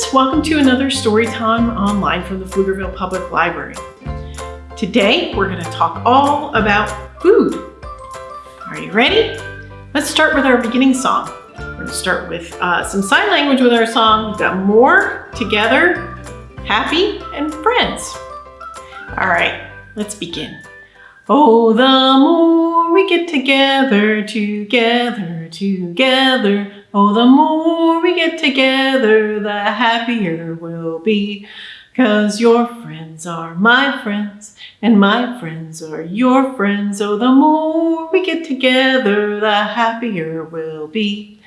friends, welcome to another story time online from the Pflugerville Public Library. Today we're going to talk all about food. Are you ready? Let's start with our beginning song. We're going to start with uh, some sign language with our song. We've got more, together, happy, and friends. All right, let's begin. Oh, the more we get together, together, together, Oh, the more we get together, the happier we'll be. Cause your friends are my friends, and my friends are your friends. Oh, the more we get together, the happier we'll be.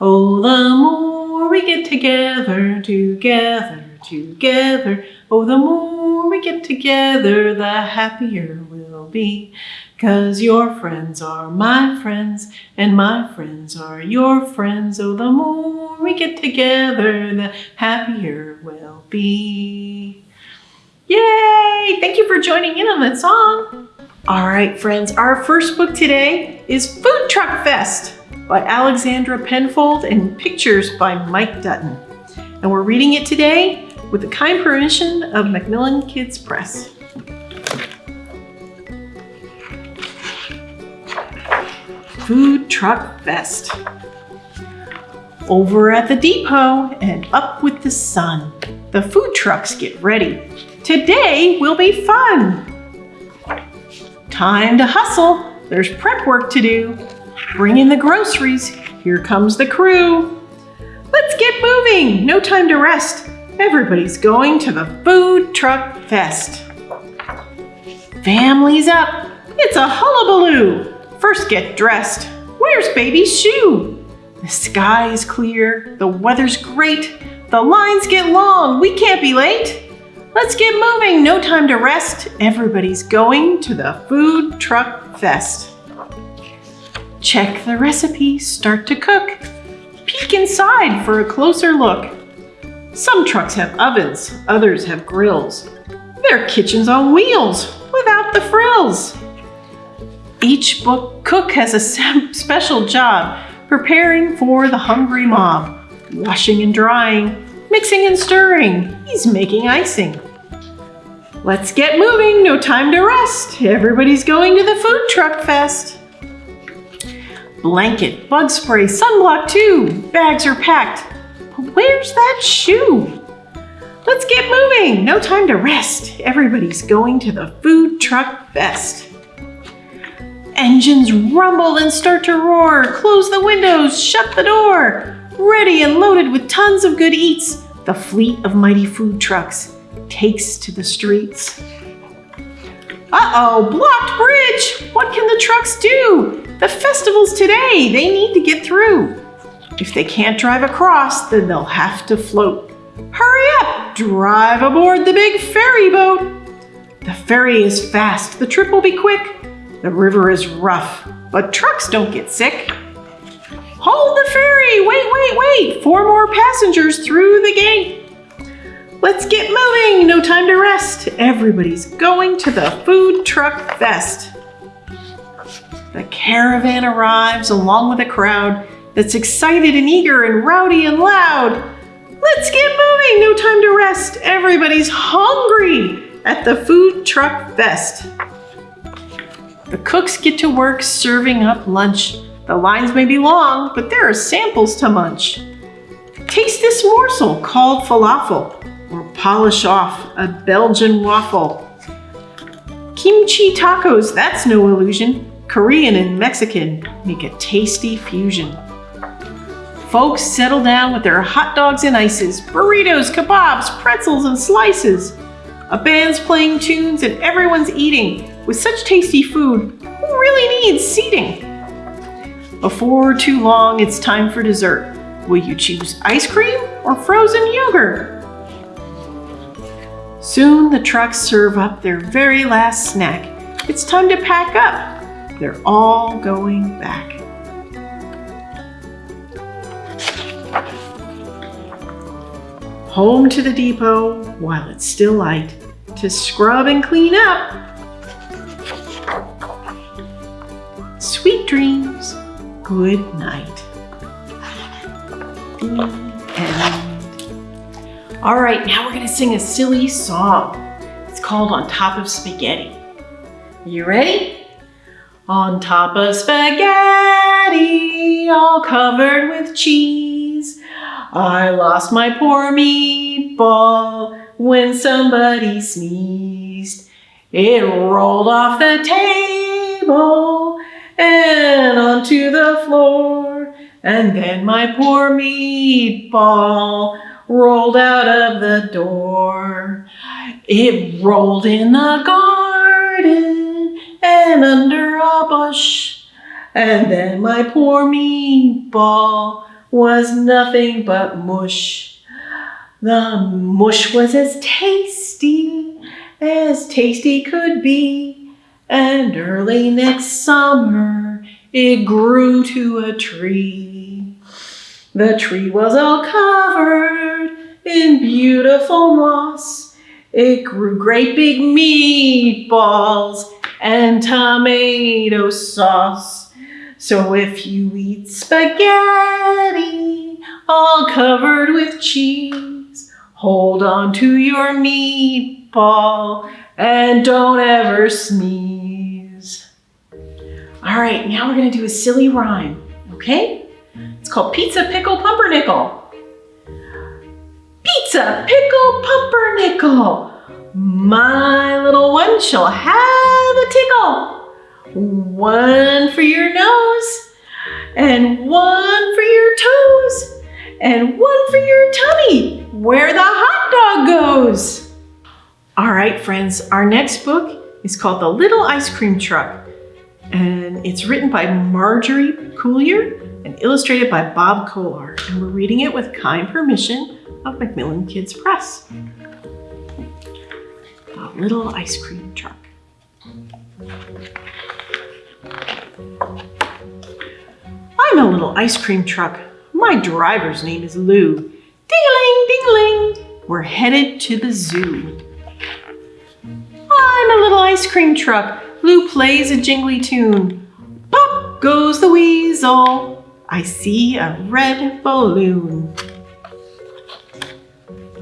Oh, the more we get together, together, together. Oh, the more we get together, the happier we'll be. Cause your friends are my friends, and my friends are your friends. Oh, the more we get together, the happier we'll be. Yay! Thank you for joining in on that song. All right, friends, our first book today is Food Truck Fest by Alexandra Penfold and pictures by Mike Dutton. And we're reading it today with the kind permission of Macmillan Kids Press. Food Truck Fest. Over at the depot and up with the sun, the food trucks get ready. Today will be fun. Time to hustle. There's prep work to do. Bring in the groceries. Here comes the crew. Let's get moving. No time to rest. Everybody's going to the Food Truck Fest. Families up. It's a hullabaloo. First get dressed. Where's baby's shoe? The sky is clear, the weather's great, the lines get long, we can't be late. Let's get moving, no time to rest. Everybody's going to the Food Truck Fest. Check the recipe, start to cook. Peek inside for a closer look. Some trucks have ovens, others have grills. They're kitchens on wheels without the frills. Each book cook has a special job preparing for the hungry mob, washing and drying, mixing and stirring. He's making icing. Let's get moving, no time to rest. Everybody's going to the food truck fest. Blanket, bug spray, sunblock too. Bags are packed. But where's that shoe? Let's get moving, no time to rest. Everybody's going to the food truck fest. Engines rumble and start to roar. Close the windows, shut the door. Ready and loaded with tons of good eats, the fleet of mighty food trucks takes to the streets. Uh-oh, blocked bridge! What can the trucks do? The festival's today, they need to get through. If they can't drive across, then they'll have to float. Hurry up, drive aboard the big ferry boat. The ferry is fast, the trip will be quick. The river is rough, but trucks don't get sick. Hold the ferry! Wait, wait, wait! Four more passengers through the gate. Let's get moving! No time to rest. Everybody's going to the food truck fest. The caravan arrives along with a crowd that's excited and eager and rowdy and loud. Let's get moving! No time to rest. Everybody's hungry at the food truck fest. The cooks get to work serving up lunch. The lines may be long, but there are samples to munch. Taste this morsel called falafel, or polish off a Belgian waffle. Kimchi tacos, that's no illusion. Korean and Mexican make a tasty fusion. Folks settle down with their hot dogs and ices, burritos, kebabs, pretzels, and slices. A band's playing tunes and everyone's eating. With such tasty food, who really needs seating? Before too long, it's time for dessert. Will you choose ice cream or frozen yogurt? Soon the trucks serve up their very last snack. It's time to pack up. They're all going back. Home to the depot while it's still light to scrub and clean up Sweet dreams. Good night. End. All right, now we're gonna sing a silly song. It's called On Top of Spaghetti. You ready? On top of spaghetti, all covered with cheese, I lost my poor meatball when somebody sneezed. It rolled off the table onto the floor, and then my poor meatball rolled out of the door. It rolled in the garden and under a bush, and then my poor meatball was nothing but mush. The mush was as tasty as tasty could be, and early next summer it grew to a tree. The tree was all covered in beautiful moss. It grew great big meatballs and tomato sauce. So if you eat spaghetti all covered with cheese, hold on to your meatball and don't ever sneeze. All right, now we're gonna do a silly rhyme, okay? It's called Pizza Pickle Pumpernickel. Pizza Pickle Pumpernickel. My little one shall have a tickle. One for your nose, and one for your toes, and one for your tummy, where the hot dog goes. All right, friends, our next book is called The Little Ice Cream Truck, and it's written by Margery Cuyler and illustrated by Bob Kolar, and we're reading it with kind permission of Macmillan Kids Press. The Little Ice Cream Truck. I'm a little ice cream truck. My driver's name is Lou. Ding-a-ling, ding-a-ling. We're headed to the zoo. I'm a little ice cream truck. Lou plays a jingly tune. Pop goes the weasel. I see a red balloon.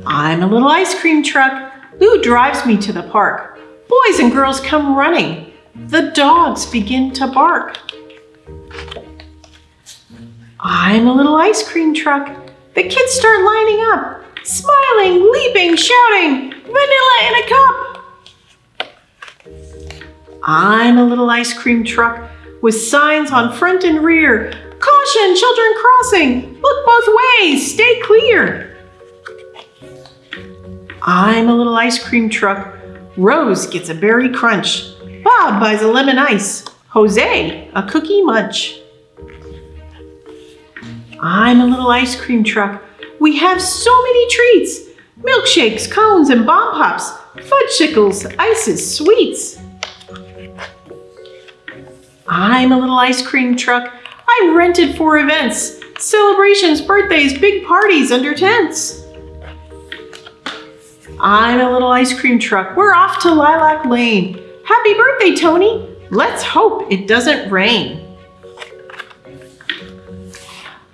I'm a little ice cream truck. Lou drives me to the park. Boys and girls come running. The dogs begin to bark. I'm a little ice cream truck. The kids start lining up, smiling, leaping, shouting, vanilla in a cup. I'm a little ice cream truck with signs on front and rear. Caution, children crossing. Look both ways, stay clear. I'm a little ice cream truck. Rose gets a berry crunch. Bob buys a lemon ice. Jose, a cookie munch. I'm a little ice cream truck. We have so many treats. Milkshakes, cones, and bomb pops. Fudgesicles, ices, sweets. I'm a little ice cream truck. I'm rented for events. Celebrations, birthdays, big parties under tents. I'm a little ice cream truck. We're off to Lilac Lane. Happy birthday, Tony. Let's hope it doesn't rain.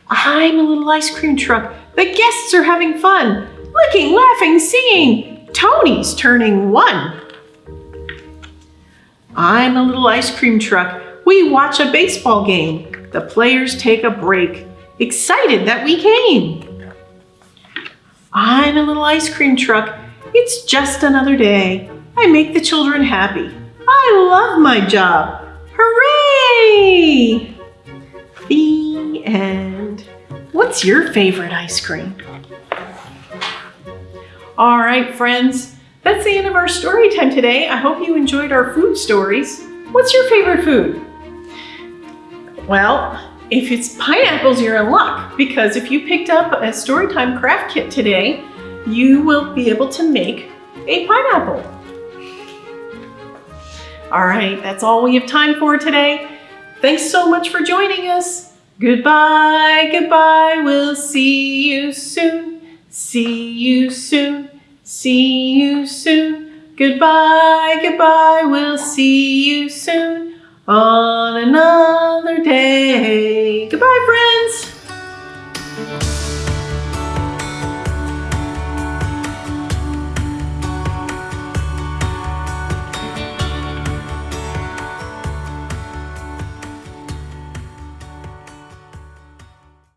I'm a little ice cream truck. The guests are having fun. Licking, laughing, singing. Tony's turning one. I'm a little ice cream truck. We watch a baseball game. The players take a break. Excited that we came. I'm a little ice cream truck. It's just another day. I make the children happy. I love my job. Hooray! The end. What's your favorite ice cream? All right, friends, that's the end of our story time today. I hope you enjoyed our food stories. What's your favorite food? Well, if it's pineapples, you're in luck because if you picked up a Storytime craft kit today, you will be able to make a pineapple. All right, that's all we have time for today. Thanks so much for joining us. Goodbye, goodbye, we'll see you soon. See you soon, see you soon. Goodbye, goodbye, we'll see you soon on another day. Friends.